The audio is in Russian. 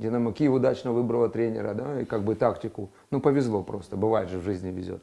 Динамо Киев удачно выбрала тренера, да, и как бы тактику. Ну, повезло просто, бывает же в жизни везет.